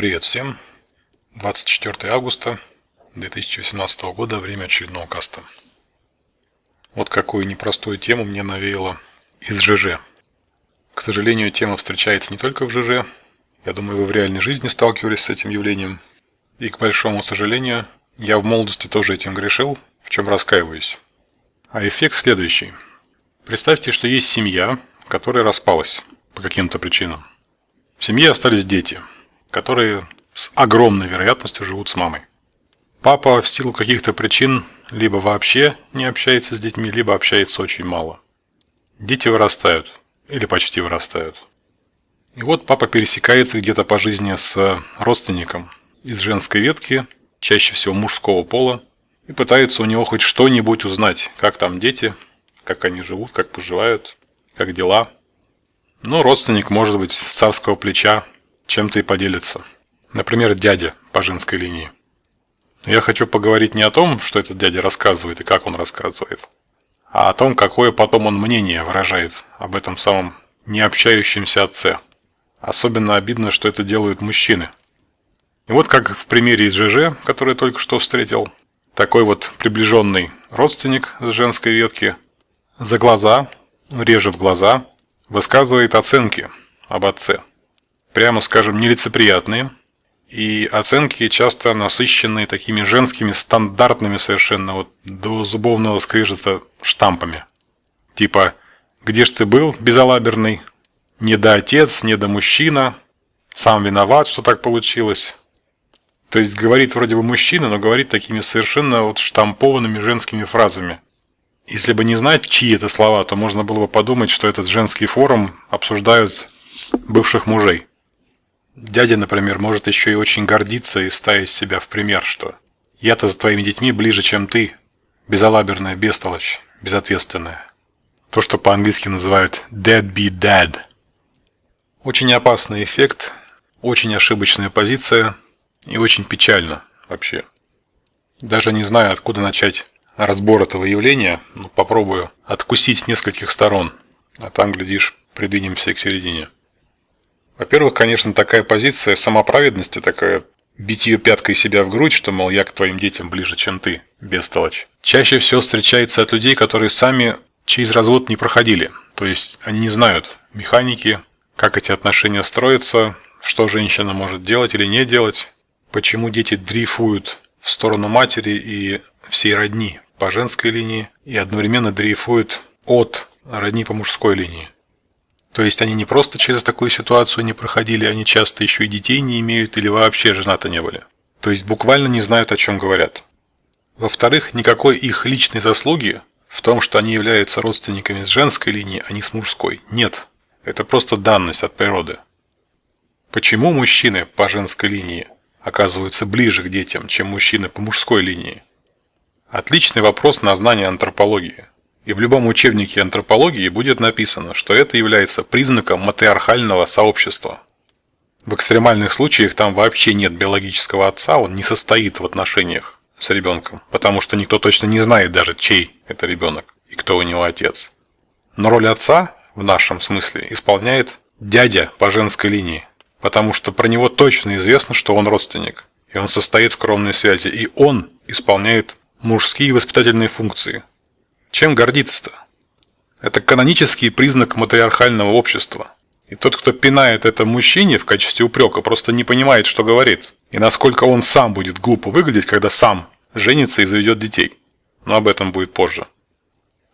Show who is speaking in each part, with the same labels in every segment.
Speaker 1: Привет всем! 24 августа 2018 года, время очередного каста. Вот какую непростую тему мне навеяло из ЖЖ. К сожалению, тема встречается не только в ЖЖ. Я думаю, вы в реальной жизни сталкивались с этим явлением. И, к большому сожалению, я в молодости тоже этим грешил, в чем раскаиваюсь. А эффект следующий. Представьте, что есть семья, которая распалась по каким-то причинам. В семье остались дети – которые с огромной вероятностью живут с мамой. Папа в силу каких-то причин либо вообще не общается с детьми, либо общается очень мало. Дети вырастают, или почти вырастают. И вот папа пересекается где-то по жизни с родственником из женской ветки, чаще всего мужского пола, и пытается у него хоть что-нибудь узнать, как там дети, как они живут, как поживают, как дела. Но родственник может быть с царского плеча чем-то и поделится. Например, дядя по женской линии. Но я хочу поговорить не о том, что этот дядя рассказывает и как он рассказывает, а о том, какое потом он мнение выражает об этом самом необщающемся отце. Особенно обидно, что это делают мужчины. И вот как в примере из ЖЖ, который я только что встретил, такой вот приближенный родственник с женской ветки за глаза, режет глаза, высказывает оценки об отце прямо скажем, нелицеприятные, и оценки часто насыщенные такими женскими стандартными совершенно вот до зубовного скрежета штампами. Типа «Где ж ты был, безалаберный?» «Не до отец, не до мужчина», «Сам виноват, что так получилось». То есть говорит вроде бы мужчина, но говорит такими совершенно вот штампованными женскими фразами. Если бы не знать, чьи это слова, то можно было бы подумать, что этот женский форум обсуждают бывших мужей. Дядя, например, может еще и очень гордиться и ставить себя в пример, что «я-то за твоими детьми ближе, чем ты, безалаберная бестолочь, безответственная». То, что по-английски называют «dead be dead». Очень опасный эффект, очень ошибочная позиция и очень печально вообще. Даже не знаю, откуда начать разбор этого явления, но попробую откусить с нескольких сторон, а там, глядишь, придвинемся к середине. Во-первых, конечно, такая позиция самоправедности, такая битье пяткой себя в грудь, что, мол, я к твоим детям ближе, чем ты, бестолочь. Чаще всего встречается от людей, которые сами через развод не проходили. То есть они не знают механики, как эти отношения строятся, что женщина может делать или не делать, почему дети дрейфуют в сторону матери и всей родни по женской линии и одновременно дрейфуют от родни по мужской линии. То есть они не просто через такую ситуацию не проходили, они часто еще и детей не имеют или вообще женаты не были. То есть буквально не знают, о чем говорят. Во-вторых, никакой их личной заслуги в том, что они являются родственниками с женской линии, а не с мужской, нет. Это просто данность от природы. Почему мужчины по женской линии оказываются ближе к детям, чем мужчины по мужской линии? Отличный вопрос на знание антропологии. И в любом учебнике антропологии будет написано, что это является признаком матриархального сообщества. В экстремальных случаях там вообще нет биологического отца, он не состоит в отношениях с ребенком, потому что никто точно не знает даже, чей это ребенок и кто у него отец. Но роль отца в нашем смысле исполняет дядя по женской линии, потому что про него точно известно, что он родственник, и он состоит в кровной связи, и он исполняет мужские воспитательные функции, чем гордиться-то? Это канонический признак матриархального общества. И тот, кто пинает это мужчине в качестве упрека, просто не понимает, что говорит. И насколько он сам будет глупо выглядеть, когда сам женится и заведет детей. Но об этом будет позже.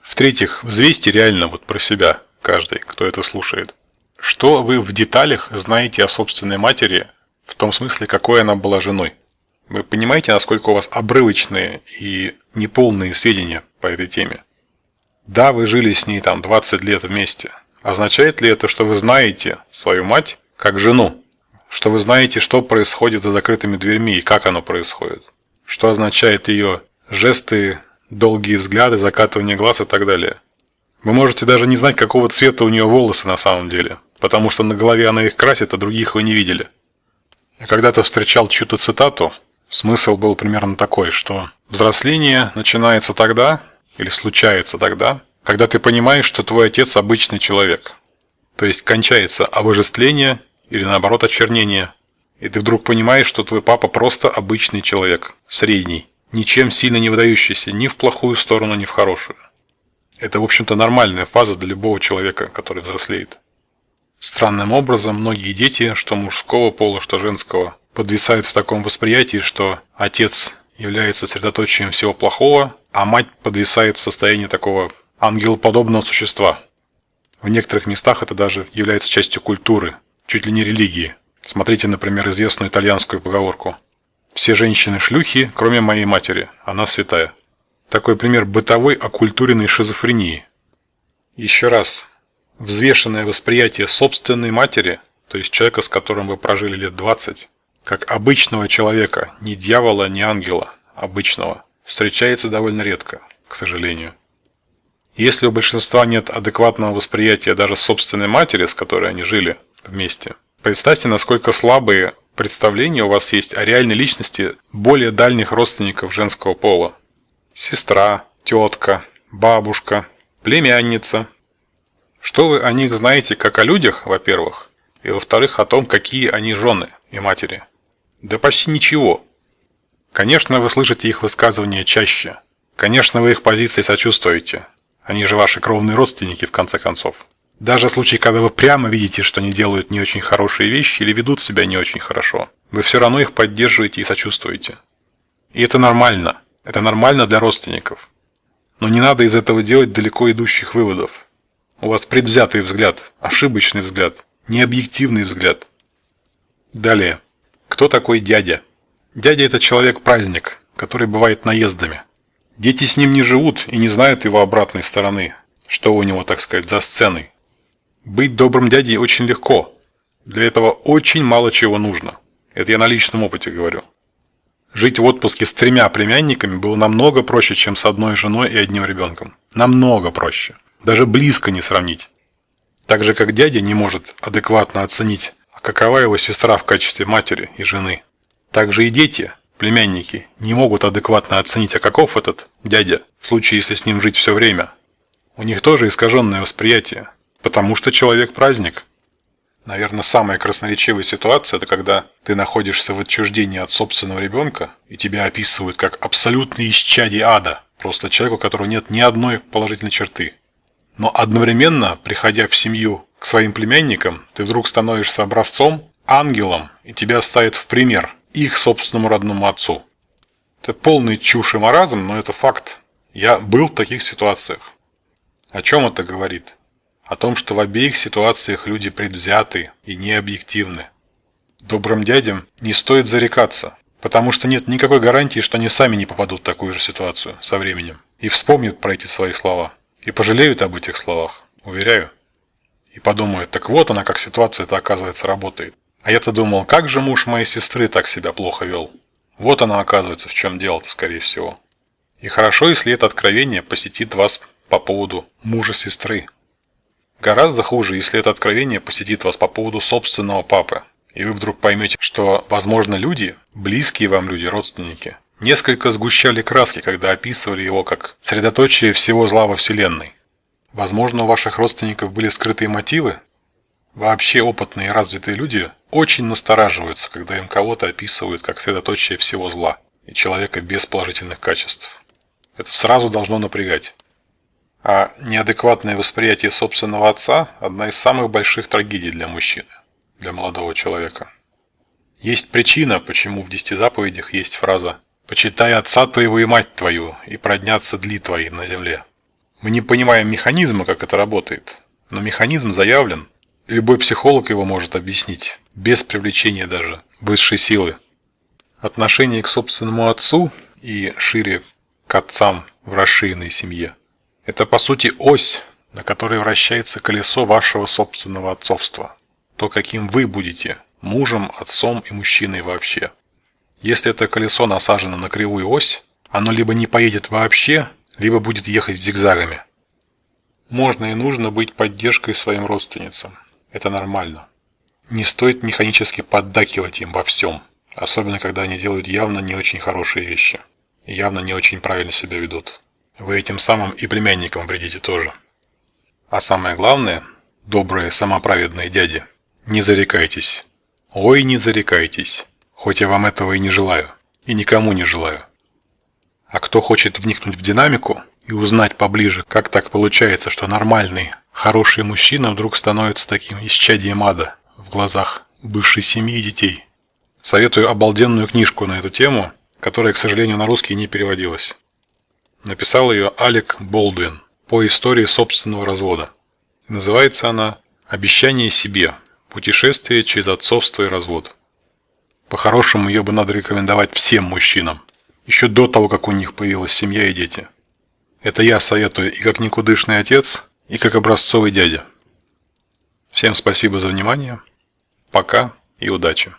Speaker 1: В-третьих, взвесьте реально вот про себя, каждый, кто это слушает. Что вы в деталях знаете о собственной матери, в том смысле, какой она была женой? Вы понимаете, насколько у вас обрывочные и неполные сведения по этой теме? Да, вы жили с ней там 20 лет вместе. Означает ли это, что вы знаете свою мать как жену? Что вы знаете, что происходит за закрытыми дверьми и как оно происходит? Что означает ее жесты, долгие взгляды, закатывание глаз и так далее? Вы можете даже не знать, какого цвета у нее волосы на самом деле, потому что на голове она их красит, а других вы не видели. Я когда-то встречал чью-то цитату, смысл был примерно такой, что взросление начинается тогда, или случается тогда, когда ты понимаешь, что твой отец обычный человек. То есть кончается обожествление или наоборот очернение, И ты вдруг понимаешь, что твой папа просто обычный человек, средний, ничем сильно не выдающийся ни в плохую сторону, ни в хорошую. Это, в общем-то, нормальная фаза для любого человека, который взрослеет. Странным образом, многие дети, что мужского пола, что женского, подвисают в таком восприятии, что отец является средоточием всего плохого, а мать подвисает в состоянии такого ангелоподобного существа. В некоторых местах это даже является частью культуры, чуть ли не религии. Смотрите, например, известную итальянскую поговорку «Все женщины шлюхи, кроме моей матери, она святая». Такой пример бытовой оккультуренной шизофрении. Еще раз, взвешенное восприятие собственной матери, то есть человека, с которым вы прожили лет 20, как обычного человека, не дьявола, не ангела, обычного, встречается довольно редко, к сожалению. Если у большинства нет адекватного восприятия даже собственной матери, с которой они жили вместе, представьте, насколько слабые представления у вас есть о реальной личности более дальних родственников женского пола. Сестра, тетка, бабушка, племянница. Что вы о них знаете как о людях, во-первых, и во-вторых, о том, какие они жены и матери. Да почти ничего. Конечно, вы слышите их высказывания чаще. Конечно, вы их позиции сочувствуете. Они же ваши кровные родственники, в конце концов. Даже в случае, когда вы прямо видите, что они делают не очень хорошие вещи или ведут себя не очень хорошо, вы все равно их поддерживаете и сочувствуете. И это нормально. Это нормально для родственников. Но не надо из этого делать далеко идущих выводов. У вас предвзятый взгляд, ошибочный взгляд, необъективный взгляд. Далее. Кто такой дядя? Дядя – это человек-праздник, который бывает наездами. Дети с ним не живут и не знают его обратной стороны, что у него, так сказать, за сценой. Быть добрым дядей очень легко. Для этого очень мало чего нужно. Это я на личном опыте говорю. Жить в отпуске с тремя племянниками было намного проще, чем с одной женой и одним ребенком. Намного проще. Даже близко не сравнить. Так же, как дядя не может адекватно оценить какова его сестра в качестве матери и жены. Также и дети, племянники, не могут адекватно оценить, а каков этот дядя, в случае, если с ним жить все время. У них тоже искаженное восприятие, потому что человек праздник. Наверное, самая красноречивая ситуация – это когда ты находишься в отчуждении от собственного ребенка, и тебя описывают как абсолютный исчадие ада, просто человек, у которого нет ни одной положительной черты. Но одновременно, приходя в семью к своим племянникам, ты вдруг становишься образцом, ангелом, и тебя ставят в пример их собственному родному отцу. Это полный чушь и маразм, но это факт. Я был в таких ситуациях. О чем это говорит? О том, что в обеих ситуациях люди предвзяты и необъективны. Добрым дядям не стоит зарекаться, потому что нет никакой гарантии, что они сами не попадут в такую же ситуацию со временем и вспомнят про эти свои слова и пожалеют об этих словах, уверяю и подумают, так вот она, как ситуация-то оказывается работает. А я-то думал, как же муж моей сестры так себя плохо вел. Вот она оказывается, в чем дело-то, скорее всего. И хорошо, если это откровение посетит вас по поводу мужа сестры. Гораздо хуже, если это откровение посетит вас по поводу собственного папы. И вы вдруг поймете, что, возможно, люди, близкие вам люди, родственники, несколько сгущали краски, когда описывали его как средоточие всего зла во Вселенной. Возможно, у ваших родственников были скрытые мотивы? Вообще опытные и развитые люди очень настораживаются, когда им кого-то описывают как средоточие всего зла и человека без положительных качеств. Это сразу должно напрягать. А неадекватное восприятие собственного отца – одна из самых больших трагедий для мужчины, для молодого человека. Есть причина, почему в десяти заповедях есть фраза «Почитай отца твоего и мать твою, и проднятся дли твои на земле». Мы не понимаем механизма, как это работает, но механизм заявлен. Любой психолог его может объяснить, без привлечения даже высшей силы. Отношение к собственному отцу и шире к отцам в расширенной семье – это по сути ось, на которой вращается колесо вашего собственного отцовства. То, каким вы будете мужем, отцом и мужчиной вообще. Если это колесо насажено на кривую ось, оно либо не поедет вообще, либо будет ехать зигзагами. Можно и нужно быть поддержкой своим родственницам. Это нормально. Не стоит механически поддакивать им во всем, особенно когда они делают явно не очень хорошие вещи явно не очень правильно себя ведут. Вы этим самым и племянникам вредите тоже. А самое главное, добрые самоправедные дяди, не зарекайтесь. Ой, не зарекайтесь, хоть я вам этого и не желаю, и никому не желаю. А кто хочет вникнуть в динамику и узнать поближе, как так получается, что нормальный, хороший мужчина вдруг становится таким исчадием ада в глазах бывшей семьи и детей, советую обалденную книжку на эту тему, которая, к сожалению, на русский не переводилась. Написал ее Алек Болдуин по истории собственного развода. Называется она «Обещание себе. Путешествие через отцовство и развод». По-хорошему, ее бы надо рекомендовать всем мужчинам, еще до того, как у них появилась семья и дети. Это я советую и как никудышный отец, и как образцовый дядя. Всем спасибо за внимание. Пока и удачи.